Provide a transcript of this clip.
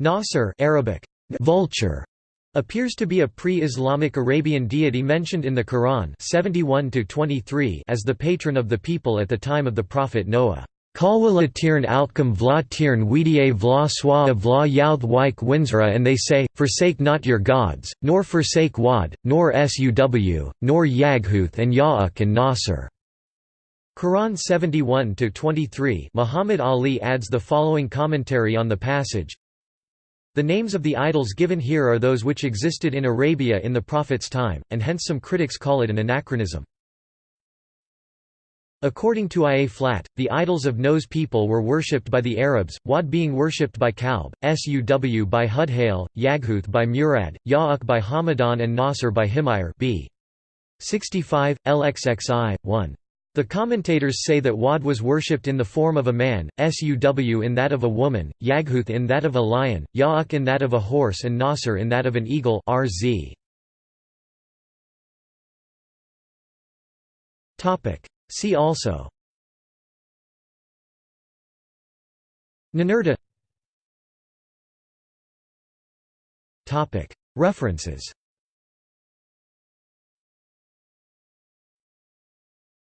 Nasr Arabic, vulture, appears to be a pre-Islamic Arabian deity mentioned in the Quran 71 as the patron of the people at the time of the prophet Noah. Kalwala tirn outcome vla tirn wedia vla swa vla youth wike winsra and they say, Forsake not your gods, nor forsake Wad, nor Suw, nor Yaghuth and Ya'uk and Nasr. Quran 71-23 Muhammad Ali adds the following commentary on the passage, the names of the idols given here are those which existed in Arabia in the Prophet's time, and hence some critics call it an anachronism. According to Ia Flat, the idols of Noah's people were worshipped by the Arabs, Wad being worshipped by Kalb, Suw by Hudhail, Yaghuth by Murad, Ya'uk by Hamadan and Nasr by Himayr b. 65, LXXI, 1. The commentators say that Wad was worshipped in the form of a man, Suw in that of a woman, Yaghuth in that of a lion, Ya'uk in that of a horse and Nasr in that of an eagle RZ. See also. Ninurta. References